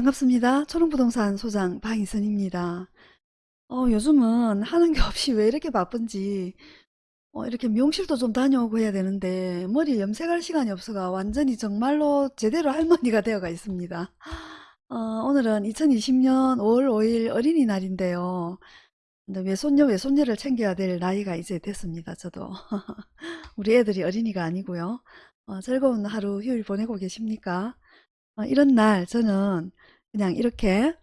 반갑습니다. 초롱부동산 소장 방희선입니다. 어, 요즘은 하는 게 없이 왜 이렇게 바쁜지 어, 이렇게 미용실도 좀 다녀오고 해야 되는데 머리 염색할 시간이 없어가 완전히 정말로 제대로 할머니가 되어가 있습니다. 어, 오늘은 2020년 5월 5일 어린이날인데요. 외손녀 외손녀를 챙겨야 될 나이가 이제 됐습니다. 저도 우리 애들이 어린이가 아니고요. 어, 즐거운 하루 휴일 보내고 계십니까? 어, 이런 날 저는 그냥 이렇게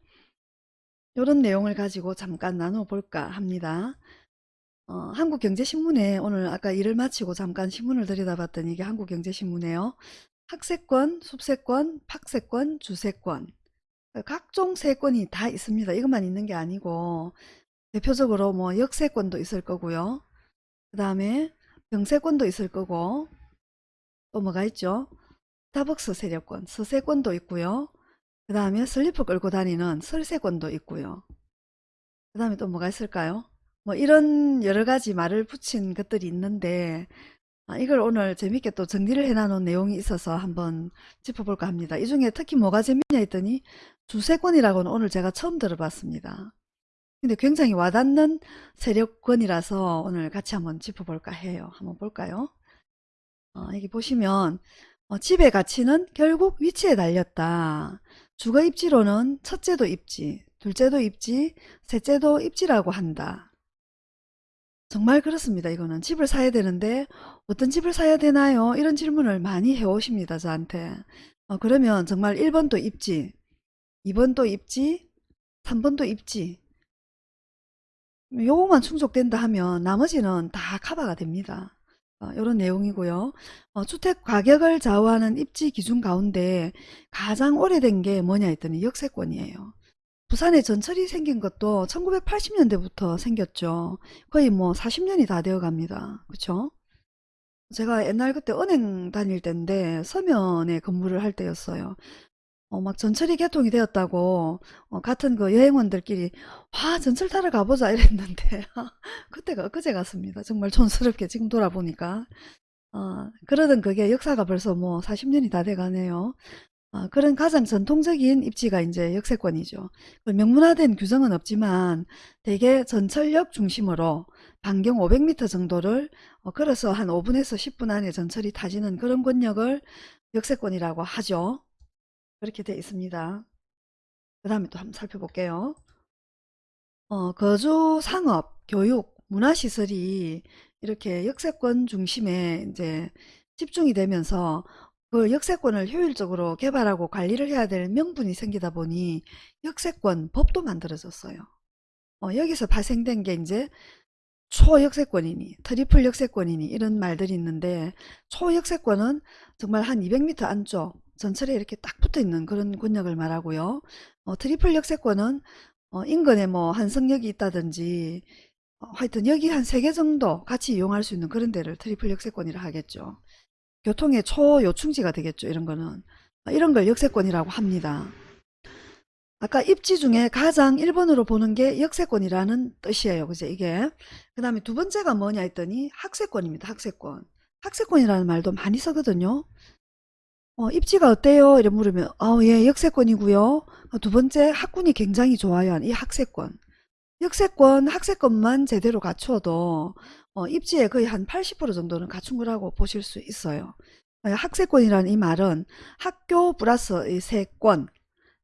이런 내용을 가지고 잠깐 나눠 볼까 합니다. 어, 한국경제신문에 오늘 아까 일을 마치고 잠깐 신문을 들여다봤더니 이게 한국경제신문에요. 학세권, 숲세권, 팍세권, 주세권 각종 세권이 다 있습니다. 이것만 있는 게 아니고 대표적으로 뭐 역세권도 있을 거고요. 그 다음에 병세권도 있을 거고 또 뭐가 있죠? 스타벅스 세력권, 서세권도 있고요. 그 다음에 슬리퍼 끌고 다니는 설세권도 있고요. 그 다음에 또 뭐가 있을까요? 뭐 이런 여러 가지 말을 붙인 것들이 있는데 아, 이걸 오늘 재밌게 또 정리를 해놔놓은 내용이 있어서 한번 짚어볼까 합니다. 이 중에 특히 뭐가 재밌냐 했더니 주세권이라고는 오늘 제가 처음 들어봤습니다. 근데 굉장히 와닿는 세력권이라서 오늘 같이 한번 짚어볼까 해요. 한번 볼까요? 어, 여기 보시면 어, 집의 가치는 결국 위치에 달렸다. 주거 입지로는 첫째도 입지, 둘째도 입지, 셋째도 입지라고 한다. 정말 그렇습니다. 이거는 집을 사야 되는데 어떤 집을 사야 되나요? 이런 질문을 많이 해오십니다. 저한테. 어, 그러면 정말 1번도 입지, 2번도 입지, 3번도 입지. 요거만 충족된다 하면 나머지는 다 커버가 됩니다. 어, 이런 내용이고요. 어, 주택 가격을 좌우하는 입지 기준 가운데 가장 오래된 게 뭐냐 했더니 역세권이에요. 부산에 전철이 생긴 것도 1980년대부터 생겼죠. 거의 뭐 40년이 다 되어 갑니다. 그쵸? 제가 옛날 그때 은행 다닐 때인데 서면에 근무를 할 때였어요. 어, 막 전철이 개통이 되었다고 어, 같은 그 여행원들끼리 와 전철 타러 가보자 이랬는데 그때가 엊그제 같습니다. 정말 촌스럽게 지금 돌아보니까 어, 그러던 그게 역사가 벌써 뭐 40년이 다 돼가네요. 어, 그런 가장 전통적인 입지가 이제 역세권이죠. 명문화된 규정은 없지만 대개 전철역 중심으로 반경 500m 정도를 어, 걸어서 한 5분에서 10분 안에 전철이 타지는 그런 권역을 역세권이라고 하죠. 그렇게 되어 있습니다. 그 다음에 또 한번 살펴볼게요. 어, 거주, 상업, 교육, 문화시설이 이렇게 역세권 중심에 이제 집중이 되면서 그 역세권을 효율적으로 개발하고 관리를 해야 될 명분이 생기다 보니 역세권 법도 만들어졌어요. 어, 여기서 발생된 게 이제 초역세권이니 triple 역세권이니 이런 말들이 있는데 초역세권은 정말 한 200m 안쪽 전철에 이렇게 딱 붙어 있는 그런 권역을 말하고요. 어, triple 역세권은 어, 인근에 뭐 환승역이 있다든지 어, 하여튼 여기 한 세 개 정도 같이 이용할 수 있는 그런 데를 triple 역세권이라 하겠죠. 교통의 초요충지가 되겠죠. 이런 거는. 어, 이런 걸 역세권이라고 합니다. 아까 입지 중에 가장 1번으로 보는 게 역세권이라는 뜻이에요. 그죠? 이게. 그 다음에 두 번째가 뭐냐 했더니 학세권입니다. 학세권. 학세권이라는 말도 많이 쓰거든요. 어, 입지가 어때요? 이래 물으면 어, 예, 역세권이고요. 어, 두 번째 학군이 굉장히 좋아요. 이 학세권. 역세권, 학세권만 제대로 갖추어도 어, 입지에 거의 한 80% 정도는 갖춘 거라고 보실 수 있어요. 어, 학세권이라는 이 말은 학교 플러스 이 세권,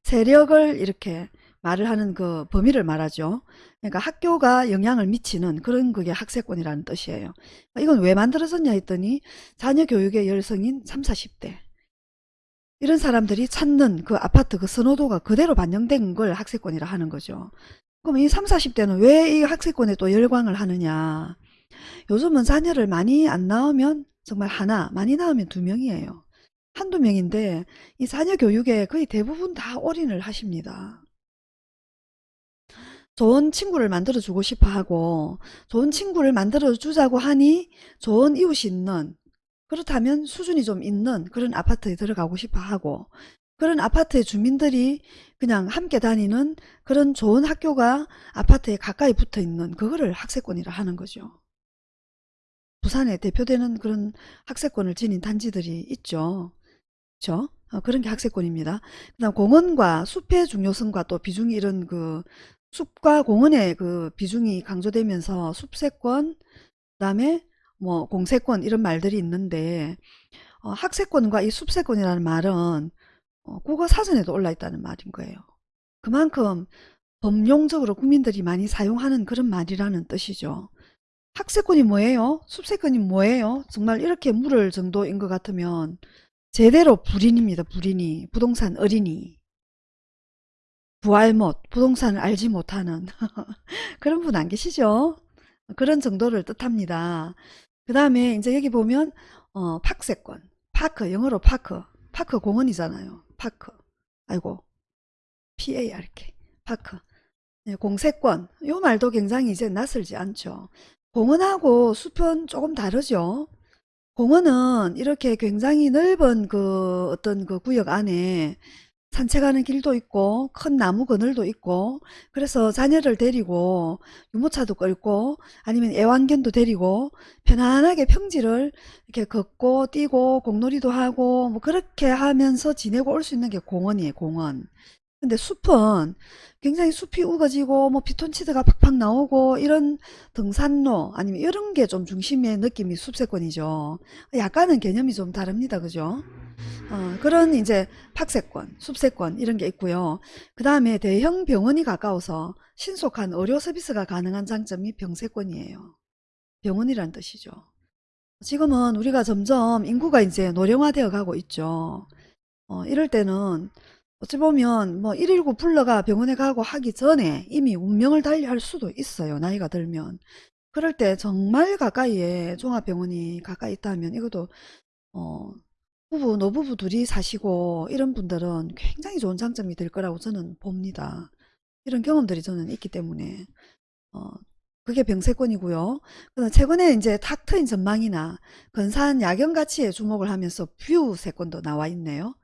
세력을 이렇게 말을 하는 그 범위를 말하죠. 그러니까 학교가 영향을 미치는 그런 그게 학세권이라는 뜻이에요. 이건 왜 만들어졌냐 했더니 자녀 교육의 열성인 3, 40대 이런 사람들이 찾는 그 아파트 그 선호도가 그대로 반영된 걸 학세권이라 하는 거죠. 그럼 이 3, 40대는 왜 이 학세권에 또 열광을 하느냐. 요즘은 자녀를 많이 안 낳으면 정말 하나, 많이 낳으면 두 명이에요. 한두 명인데 이 자녀 교육에 거의 대부분 다 올인을 하십니다. 좋은 친구를 만들어 주고 싶어 하고 좋은 친구를 만들어 주자고 하니 좋은 이웃이 있는 그렇다면 수준이 좀 있는 그런 아파트에 들어가고 싶어 하고 그런 아파트의 주민들이 그냥 함께 다니는 그런 좋은 학교가 아파트에 가까이 붙어 있는 그거를 학세권이라 하는 거죠. 부산에 대표되는 그런 학세권을 지닌 단지들이 있죠. 그렇죠? 어, 그런 게 학세권입니다. 그다음 공원과 숲의 중요성과 또 비중이 이런 그 숲과 공원의 그 비중이 강조되면서 숲세권, 그다음에 뭐 공세권 이런 말들이 있는데 어, 학세권과 이 숲세권이라는 말은 어, 국어 사전에도 올라 있다는 말인 거예요. 그만큼 범용적으로 국민들이 많이 사용하는 그런 말이라는 뜻이죠. 학세권이 뭐예요? 숲세권이 뭐예요? 정말 이렇게 물을 정도인 것 같으면 제대로 불인입니다. 불인이. 부동산 어린이. 부알못. 부동산을 알지 못하는 그런 분 안 계시죠? 그런 정도를 뜻합니다. 그 다음에 이제 여기 보면 어, 팍세권. 파크. 영어로 파크. 파크 공원이잖아요. 파크. 아이고. PARK. 파크. 네, 공세권. 요 말도 굉장히 이제 낯설지 않죠. 공원하고 숲은 조금 다르죠. 공원은 이렇게 굉장히 넓은 그 어떤 그 구역 안에 산책하는 길도 있고 큰 나무 그늘도 있고 그래서 자녀를 데리고 유모차도 끌고 아니면 애완견도 데리고 편안하게 평지를 이렇게 걷고 뛰고 공놀이도 하고 뭐 그렇게 하면서 지내고 올 수 있는 게 공원이에요 공원 근데 숲은 굉장히 숲이 우거지고 뭐 피톤치드가 팍팍 나오고 이런 등산로 아니면 이런 게 좀 중심의 느낌이 숲세권이죠. 약간은 개념이 좀 다릅니다. 그죠? 어, 그런 이제 팍세권, 숲세권 이런 게 있고요. 그 다음에 대형 병원이 가까워서 신속한 의료 서비스가 가능한 장점이 병세권이에요. 병원이란 뜻이죠. 지금은 우리가 점점 인구가 이제 노령화되어 가고 있죠. 어, 이럴 때는 어찌 보면 뭐 119 불러가 병원에 가고 하기 전에 이미 운명을 달리할 수도 있어요. 나이가 들면. 그럴 때 정말 가까이에 종합병원이 가까이 있다면 이것도 어, 부부, 노부부 둘이 사시고 이런 분들은 굉장히 좋은 장점이 될 거라고 저는 봅니다. 이런 경험들이 저는 있기 때문에 어, 그게 병세권이고요. 최근에 이제 탁 트인 전망이나 근사한 야경 가치에 주목을 하면서 view세권도 나와 있네요.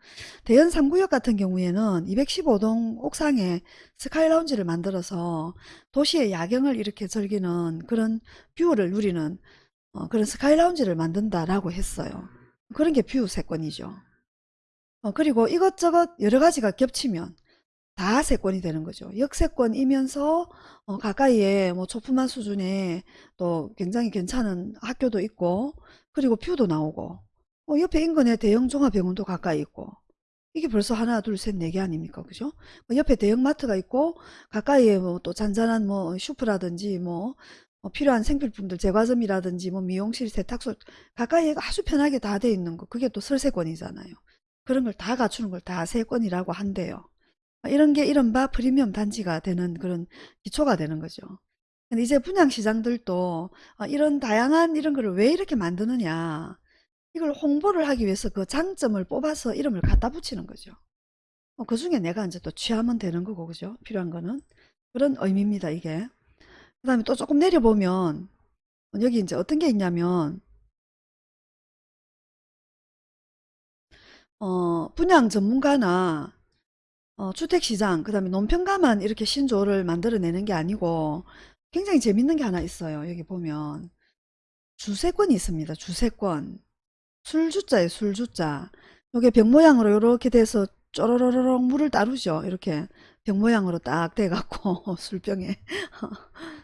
대연 3구역 같은 경우에는 215동 옥상에 스카이 라운지를 만들어서 도시의 야경을 이렇게 즐기는 그런 view를 누리는 어, 그런 스카이 라운지를 만든다라고 했어요. 그런 게 view세권이죠. 어, 그리고 이것저것 여러 가지가 겹치면 다세권이 되는 거죠. 역세권이면서 어, 가까이에 뭐 초품아 수준의 또 굉장히 괜찮은 학교도 있고 그리고 view도 나오고 어, 옆에 인근에 대형 종합병원도 가까이 있고 이게 벌써 하나 둘 셋 네 개 아닙니까 그죠 뭐 옆에 대형마트가 있고 가까이에 뭐 또 잔잔한 뭐 슈퍼라든지 뭐 어, 필요한 생필품들 제과점이라든지 뭐 미용실 세탁소 가까이에 아주 편하게 다 돼 있는 거 그게 또 슬세권이잖아요 그런 걸 다 갖추는 걸 다세권이라고 한대요 이런 게 이른바 프리미엄 단지가 되는 그런 기초가 되는 거죠. 근데 이제 분양시장들도 어, 이런 다양한 이런 거를 왜 이렇게 만드느냐. 이걸 홍보를 하기 위해서 그 장점을 뽑아서 이름을 갖다 붙이는 거죠. 어, 그 중에 내가 이제 또 취하면 되는 거고, 그죠? 필요한 거는. 그런 의미입니다, 이게. 그 다음에 또 조금 내려보면, 여기 이제 어떤 게 있냐면, 어, 분양 전문가나 어, 주택시장, 그 다음에 논평가만 이렇게 신조어를 만들어내는 게 아니고 굉장히 재밌는 게 하나 있어요. 여기 보면 주세권이 있습니다. 주세권. 술주자에 술주자. 요게 병 모양으로 이렇게 돼서 쪼로로록 물을 따르죠. 이렇게 병 모양으로 딱 돼갖고 술병에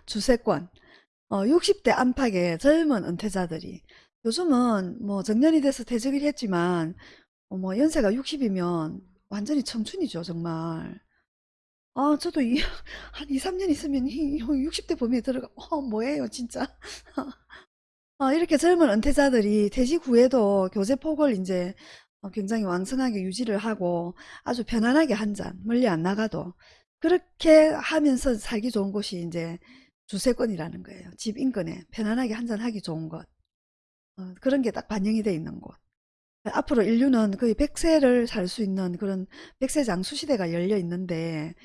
주세권. 어, 60대 안팎의 젊은 은퇴자들이 요즘은 뭐 정년이 돼서 퇴직을 했지만 어, 뭐 연세가 60이면 완전히 청춘이죠, 정말. 아, 저도 이, 한 2, 3년 있으면 이 60대 범위에 들어가, 어, 뭐예요, 진짜. 아, 이렇게 젊은 은퇴자들이 퇴직 후에도 교제폭을 이제 어, 굉장히 왕성하게 유지를 하고 아주 편안하게 한 잔, 멀리 안 나가도 그렇게 하면서 살기 좋은 곳이 이제 주세권이라는 거예요. 집 인근에 편안하게 한잔 하기 좋은 곳. 어, 그런 게 딱 반영이 돼 있는 곳. 앞으로 인류는 거의 100세를 살 수 있는 그런 100세 장수 시대가 열려 있는데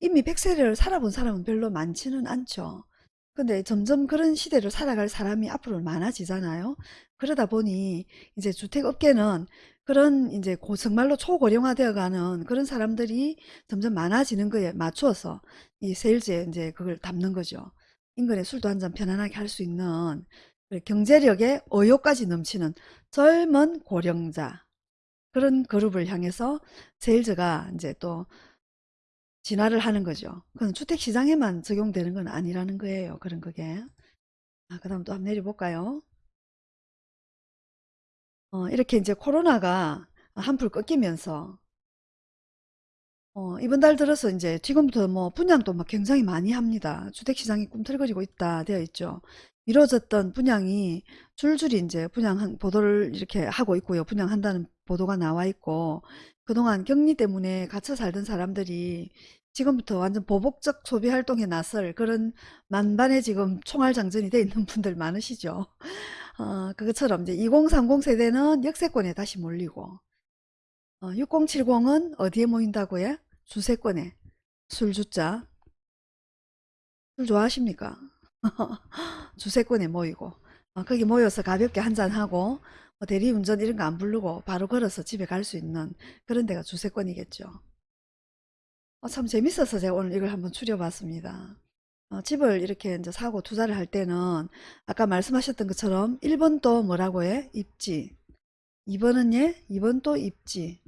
이미 100세를 살아본 사람은 별로 많지는 않죠. 근데 점점 그런 시대를 살아갈 사람이 앞으로 많아지잖아요. 그러다 보니 이제 주택업계는 그런 이제 고, 정말로 초고령화 되어 가는 그런 사람들이 점점 많아지는 거에 맞추어서 이 세일즈에 이제 그걸 담는 거죠. 인근에 술도 한 잔 편안하게 할 수 있는 경제력에 의욕까지 넘치는 젊은 고령자 그런 그룹을 향해서 세일즈가 이제 또 진화를 하는 거죠. 그건 주택시장에만 적용되는 건 아니라는 거예요. 그런 그게. 아, 그 다음 또 한번 내려볼까요? 어, 이렇게 이제 코로나가 한풀 꺾이면서 어, 이번 달 들어서 이제 지금부터 뭐 분양도 막 굉장히 많이 합니다. 주택시장이 꿈틀거리고 있다 되어 있죠. 미뤄졌던 분양이 줄줄이 이제 분양 보도를 이렇게 하고 있고요. 분양한다는 보도가 나와 있고 그동안 격리 때문에 갇혀 살던 사람들이 지금부터 완전 보복적 소비 활동에 나설 그런 만반의 지금 총알장전이 돼 있는 분들 많으시죠. 어, 그것처럼 이제 2030 세대는 역세권에 다시 몰리고 어, 6070은 어디에 모인다고요? 주세권에 술주자 술 좋아하십니까? 주세권에 모이고 어, 거기 모여서 가볍게 한잔하고 뭐 대리운전 이런 거 안 부르고 바로 걸어서 집에 갈 수 있는 그런 데가 주세권이겠죠. 어, 참 재밌어서 제가 오늘 이걸 한번 추려봤습니다. 어, 집을 이렇게 이제 사고 투자를 할 때는 아까 말씀하셨던 것처럼 1번도 뭐라고 해? 입지. 2번은 예? 2번도 입지.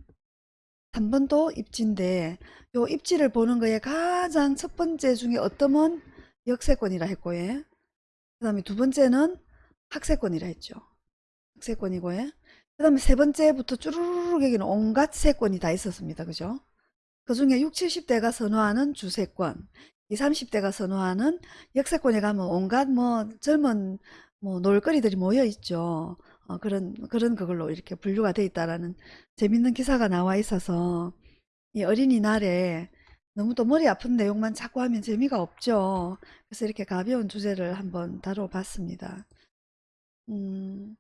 3번도 입지인데 요 입지를 보는 거에 가장 첫 번째 중에 어떠면 역세권이라 했고 예. 그 다음에 두 번째는 학세권이라 했죠. 학세권이고 예. 그 다음에 세 번째부터 쭈루루룩 여기는 온갖 세권이 다 있었습니다. 그죠? 그 중에 60, 70대가 선호하는 주세권, 20, 30대가 선호하는 역세권에 가면 온갖 뭐 젊은 뭐 놀거리들이 모여 있죠. 어, 그런 그런 그걸로 이렇게 분류가 돼 있다라는 재밌는 기사가 나와 있어서 이 어린이날에 너무 또 머리 아픈 내용만 자꾸 하면 재미가 없죠. 그래서 이렇게 가벼운 주제를 한번 다뤄봤습니다. 음,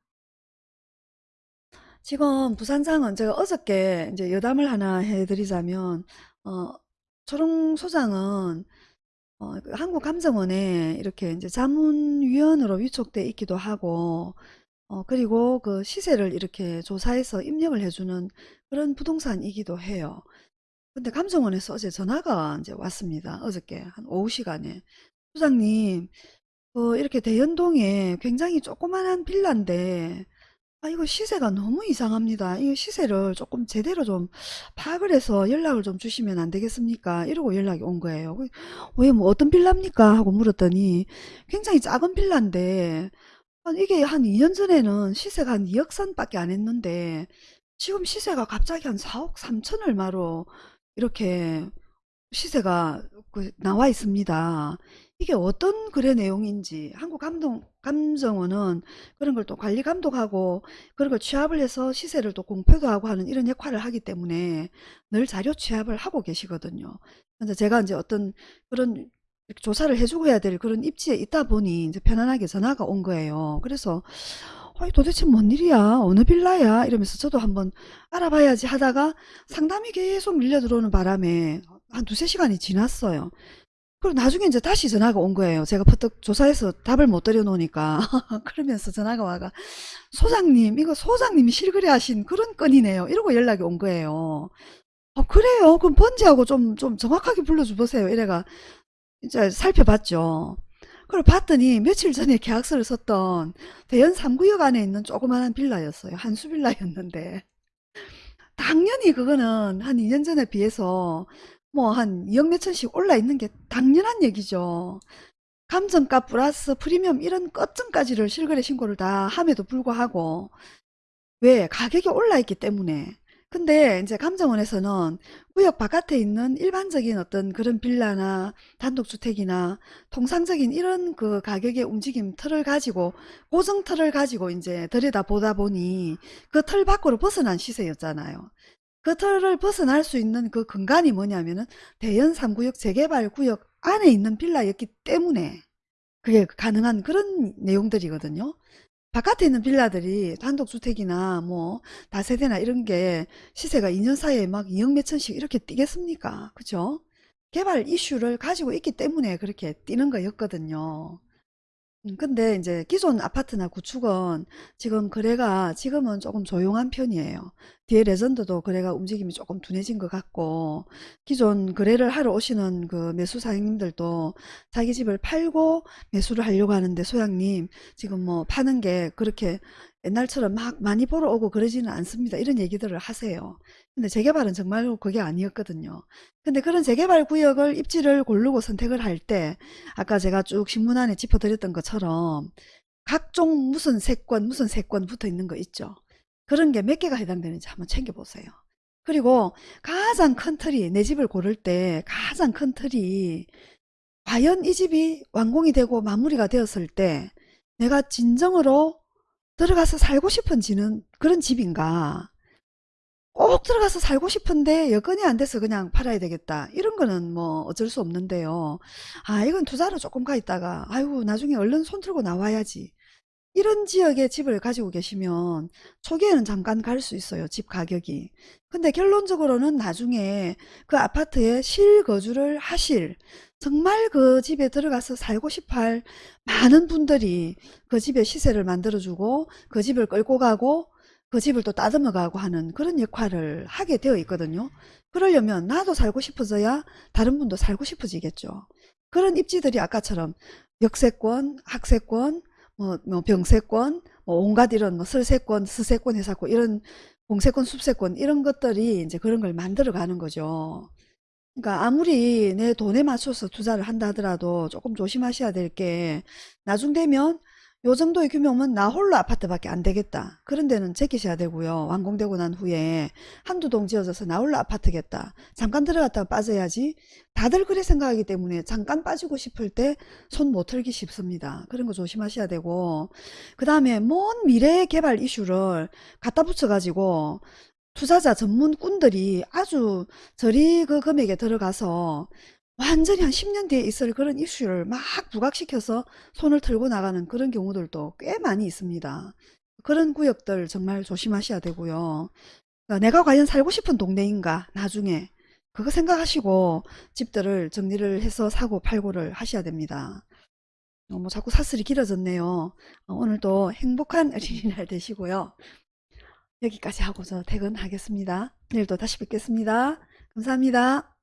지금 부산장은 제가 어저께 이제 여담을 하나 해드리자면 어, 초롱 소장은 어, 그 한국감정원에 이렇게 이제 자문위원으로 위촉돼 있기도 하고 어, 그리고 그 시세를 이렇게 조사해서 입력을 해주는 그런 부동산이기도 해요. 근데 감정원에서 어제 전화가 이제 왔습니다. 어저께 한 오후 시간에. 소장님, 그 이렇게 대연동에 굉장히 조그만한 빌라인데 아, 이거 시세가 너무 이상합니다. 이 시세를 조금 제대로 좀 파악을 해서 연락을 좀 주시면 안 되겠습니까? 이러고 연락이 온 거예요. 그, 왜뭐 어떤 빌라입니까? 하고 물었더니 굉장히 작은 빌라인데 아, 이게 한 2년 전에는 시세가 한 2억 선밖에 안 했는데 지금 시세가 갑자기 한 4억 3천 얼마로 이렇게 시세가 그 나와 있습니다. 이게 어떤 거래 내용인지 한국 감동, 감정원은 그런 걸 또 관리 감독하고 그런 걸 취합을 해서 시세를 또 공표도 하고 하는 이런 역할을 하기 때문에 늘 자료 취합을 하고 계시거든요. 근데 제가 이제 어떤 그런 조사를 해주고 해야 될 그런 입지에 있다 보니 이제 편안하게 전화가 온 거예요. 그래서 어, 도대체 뭔 일이야? 어느 빌라야? 이러면서 저도 한번 알아봐야지 하다가 상담이 계속 밀려 들어오는 바람에 한 두세 시간이 지났어요. 그리고 나중에 이제 다시 전화가 온 거예요. 제가 퍼뜩 조사해서 답을 못 드려 놓으니까. 그러면서 전화가 와가, 소장님, 이거 소장님이 실거래 하신 그런 건이네요. 이러고 연락이 온 거예요. 어, 그래요? 그럼 번지하고 좀, 좀 정확하게 불러줘 보세요. 이래가, 이제 살펴봤죠. 그걸 봤더니 며칠 전에 계약서를 썼던 대연 3구역 안에 있는 조그마한 빌라였어요. 한수 빌라였는데. 당연히 그거는 한 2년 전에 비해서 뭐 한 2억 몇천씩 올라 있는 게 당연한 얘기죠. 감정가 플러스 프리미엄 이런 끝점까지를 실거래 신고를 다 함에도 불구하고 왜 가격이 올라 있기 때문에 근데 이제 감정원에서는 구역 바깥에 있는 일반적인 어떤 그런 빌라나 단독주택이나 통상적인 이런 그 가격의 움직임 틀을 가지고 고정 틀을 가지고 이제 들여다 보다 보니 그 틀 밖으로 벗어난 시세였잖아요. 그 틀을 벗어날 수 있는 그 근간이 뭐냐면은 대연 3구역 재개발 구역 안에 있는 빌라였기 때문에 그게 가능한 그런 내용들이거든요. 바깥에 있는 빌라들이 단독주택이나 뭐 다세대나 이런 게 시세가 2년 사이에 막 2억 몇천씩 이렇게 뛰겠습니까? 그죠? 개발 이슈를 가지고 있기 때문에 그렇게 뛰는 거였거든요. 음, 근데 이제 기존 아파트나 구축은 지금 거래가 지금은 조금 조용한 편이에요. 뒤에 레전드도 거래가 움직임이 조금 둔해진 것 같고 기존 거래를 하러 오시는 그 매수 사장님들도 자기 집을 팔고 매수를 하려고 하는데 소장님 지금 뭐 파는 게 그렇게 옛날처럼 막 많이 보러 오고 그러지는 않습니다. 이런 얘기들을 하세요. 근데 재개발은 정말로 그게 아니었거든요. 근데 그런 재개발 구역을 입지를 고르고 선택을 할 때 아까 제가 쭉 신문 안에 짚어드렸던 것처럼 각종 무슨 세권 무슨 세권 붙어 있는 거 있죠. 그런 게 몇 개가 해당되는지 한번 챙겨보세요. 그리고 가장 큰 틀이 내 집을 고를 때 가장 큰 틀이 과연 이 집이 완공이 되고 마무리가 되었을 때 내가 진정으로 들어가서 살고 싶은지는 그런 집인가 꼭 들어가서 살고 싶은데 여건이 안 돼서 그냥 팔아야 되겠다 이런 거는 뭐 어쩔 수 없는데요 아 이건 투자로 조금 가 있다가 아이고 나중에 얼른 손 들고 나와야지 이런 지역에 집을 가지고 계시면 초기에는 잠깐 갈 수 있어요. 집 가격이. 근데 결론적으로는 나중에 그 아파트에 실거주를 하실 정말 그 집에 들어가서 살고 싶어 할 많은 분들이 그 집의 시세를 만들어주고 그 집을 끌고 가고 그 집을 또 따듬어 가고 하는 그런 역할을 하게 되어 있거든요. 그러려면 나도 살고 싶어져야 다른 분도 살고 싶어지겠죠. 그런 입지들이 아까처럼 역세권, 학세권, 뭐, 뭐 병세권, 뭐 온갖 이런 뭐 설세권, 스세권, 회사권 이런 공세권, 숲세권 이런 것들이 이제 그런 걸 만들어 가는 거죠. 그러니까 아무리 내 돈에 맞춰서 투자를 한다 하더라도 조금 조심하셔야 될 게 나중 되면 요 정도의 규모면 나 홀로 아파트밖에 안 되겠다. 그런 데는 제끼셔야 되고요. 완공되고 난 후에 한두 동 지어져서 나 홀로 아파트겠다. 잠깐 들어갔다가 빠져야지. 다들 그래 생각하기 때문에 잠깐 빠지고 싶을 때 손 못 털기 쉽습니다. 그런 거 조심하셔야 되고 그 다음에 먼 미래 개발 이슈를 갖다 붙여 가지고 투자자 전문꾼들이 아주 저리 그 금액에 들어가서 완전히 한 10년 뒤에 있을 그런 이슈를 막 부각시켜서 손을 들고 나가는 그런 경우들도 꽤 많이 있습니다. 그런 구역들 정말 조심하셔야 되고요. 그러니까 내가 과연 살고 싶은 동네인가 나중에 그거 생각하시고 집들을 정리를 해서 사고 팔고를 하셔야 됩니다. 어, 뭐 자꾸 사슬이 길어졌네요. 어, 오늘도 행복한 어린이날 되시고요. 여기까지 하고 저 퇴근하겠습니다. 내일 또 다시 뵙겠습니다. 감사합니다.